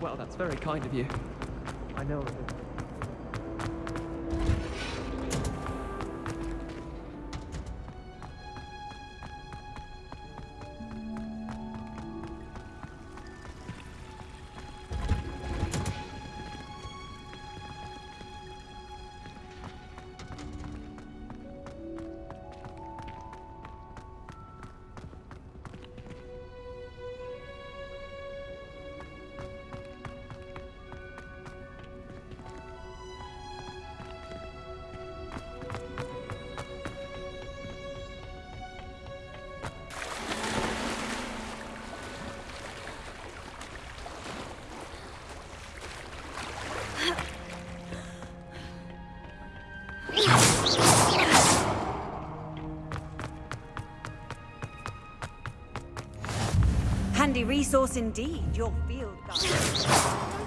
Well, that's very kind of you. I know Handy resource indeed, your field guide.